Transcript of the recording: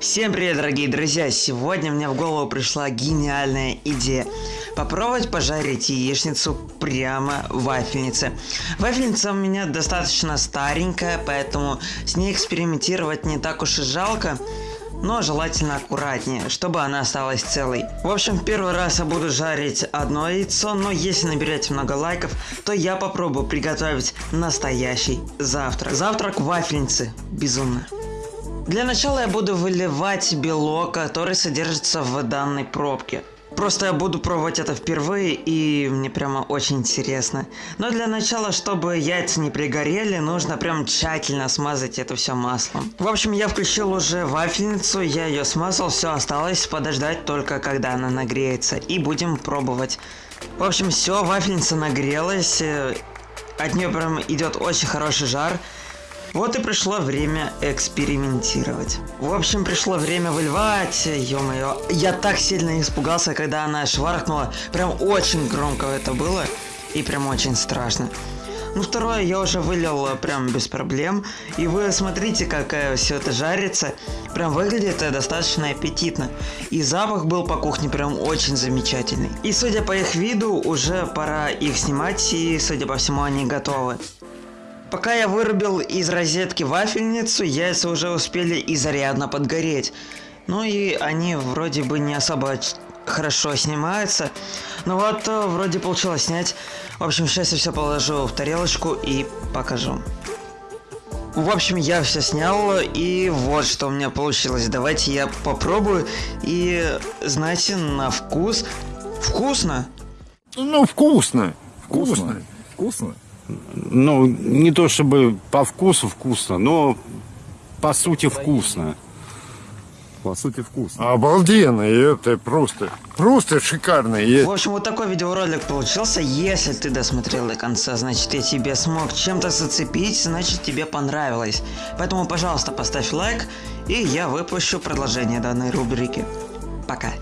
Всем привет, дорогие друзья! Сегодня мне в голову пришла гениальная идея. Попробовать пожарить яичницу прямо в вафельнице. Вафельница у меня достаточно старенькая, поэтому с ней экспериментировать не так уж и жалко. Но желательно аккуратнее, чтобы она осталась целой. В общем, первый раз я буду жарить одно яйцо, но если наберете много лайков, то я попробую приготовить настоящий завтрак. Завтрак в вафельнице. Безумно. Для начала я буду выливать белок, который содержится в данной пробке. Просто я буду пробовать это впервые, и мне прямо очень интересно. Но для начала, чтобы яйца не пригорели, нужно прям тщательно смазать это все маслом. В общем, я включил уже вафельницу, я ее смазал, все осталось подождать только когда она нагреется, и будем пробовать. В общем, все, вафельница нагрелась, э, от нее прям идет очень хороший жар. Вот и пришло время экспериментировать. В общем, пришло время выливать, ё-моё. Я так сильно испугался, когда она шваркнула. Прям очень громко это было. И прям очень страшно. Ну, второе я уже вылил прям без проблем. И вы смотрите, как э, все это жарится. Прям выглядит достаточно аппетитно. И запах был по кухне прям очень замечательный. И судя по их виду, уже пора их снимать. И судя по всему, они готовы. Пока я вырубил из розетки вафельницу, яйца уже успели изрядно подгореть. Ну и они вроде бы не особо хорошо снимаются. Но вот э, вроде получилось снять. В общем, сейчас я все положу в тарелочку и покажу. В общем, я все снял, и вот что у меня получилось. Давайте я попробую. И, знаете, на вкус... Вкусно? Ну, вкусно. Вкусно. Вкусно? Ну, не то чтобы по вкусу вкусно, но по сути вкусно. По сути, вкусно. Обалденно, и это просто, просто шикарно. В общем, вот такой видеоролик получился. Если ты досмотрел до конца, значит я тебе смог чем-то зацепить, значит тебе понравилось. Поэтому, пожалуйста, поставь лайк, и я выпущу продолжение данной рубрики. Пока.